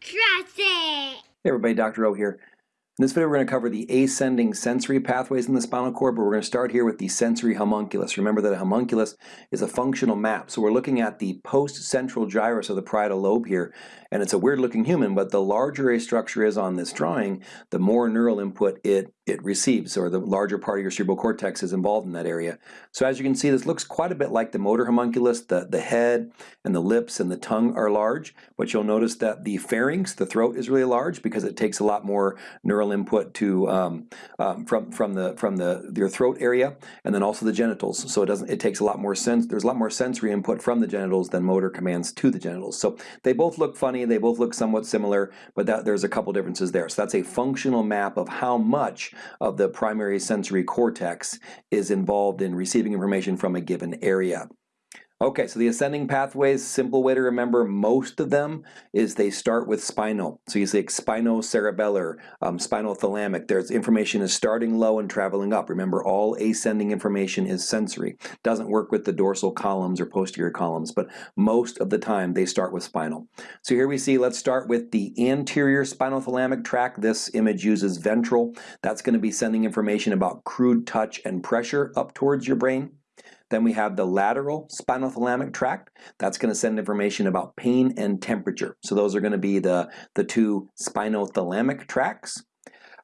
Trust it! Hey everybody, Dr. O here. In this video we're going to cover the ascending sensory pathways in the spinal cord, but we're going to start here with the sensory homunculus. Remember that a homunculus is a functional map. So we're looking at the post-central gyrus of the parietal lobe here, and it's a weird looking human, but the larger a structure is on this drawing, the more neural input it it receives, or the larger part of your cerebral cortex is involved in that area. So as you can see, this looks quite a bit like the motor homunculus. The, the head and the lips and the tongue are large, but you'll notice that the pharynx, the throat, is really large because it takes a lot more neural input to um, um, from from the from the your throat area, and then also the genitals. So it doesn't it takes a lot more sense. There's a lot more sensory input from the genitals than motor commands to the genitals. So they both look funny. They both look somewhat similar, but that, there's a couple differences there. So that's a functional map of how much of the primary sensory cortex is involved in receiving information from a given area. Okay, so the ascending pathways, simple way to remember most of them is they start with spinal. So you say spinocerebellar, um, spinothalamic. There's information is starting low and traveling up. Remember, all ascending information is sensory. Doesn't work with the dorsal columns or posterior columns, but most of the time they start with spinal. So here we see, let's start with the anterior spinal thalamic tract. This image uses ventral. That's going to be sending information about crude touch and pressure up towards your brain. Then we have the lateral spinothalamic tract. That's going to send information about pain and temperature. So those are going to be the, the two spinothalamic tracts.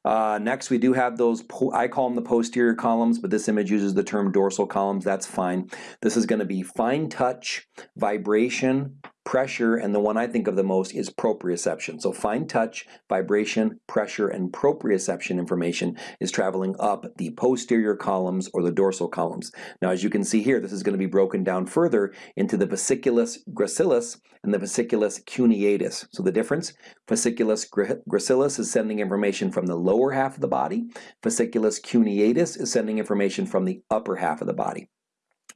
Uh, next, we do have those, I call them the posterior columns, but this image uses the term dorsal columns. That's fine. This is going to be fine touch, vibration, pressure, and the one I think of the most is proprioception. So fine touch, vibration, pressure, and proprioception information is traveling up the posterior columns or the dorsal columns. Now as you can see here, this is going to be broken down further into the fasciculus gracilis and the fasciculus cuneatus. So the difference, fasciculus gracilis is sending information from the lower half of the body, fasciculus cuneatus is sending information from the upper half of the body.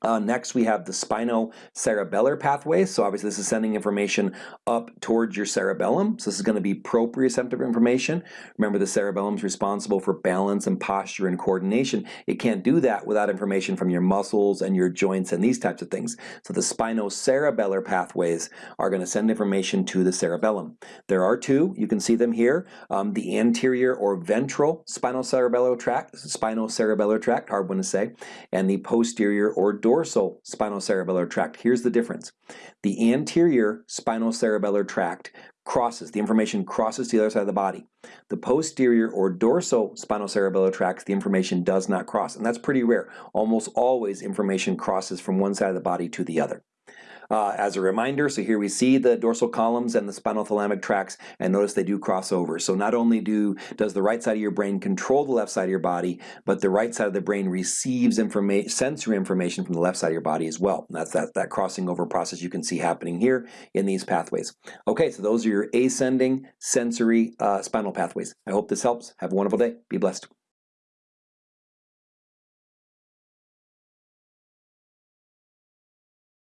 Uh, next, we have the spinocerebellar pathway. So obviously this is sending information up towards your cerebellum. So this is going to be proprioceptive information. Remember the cerebellum is responsible for balance and posture and coordination. It can't do that without information from your muscles and your joints and these types of things. So the spinocerebellar pathways are going to send information to the cerebellum. There are two. You can see them here. Um, the anterior or ventral spinocerebellar tract, spinocerebellar tract, hard one to say, and the posterior or dorsal spinocerebellar tract. Here's the difference. The anterior spinocerebellar tract crosses, the information crosses to the other side of the body. The posterior or dorsal spinocerebellar tract, the information does not cross, and that's pretty rare. Almost always information crosses from one side of the body to the other. Uh, as a reminder, so here we see the dorsal columns and the spinal thalamic tracts, and notice they do cross over. So not only do does the right side of your brain control the left side of your body, but the right side of the brain receives informa sensory information from the left side of your body as well. That's that, that crossing over process you can see happening here in these pathways. Okay, so those are your ascending sensory uh, spinal pathways. I hope this helps. Have a wonderful day. Be blessed.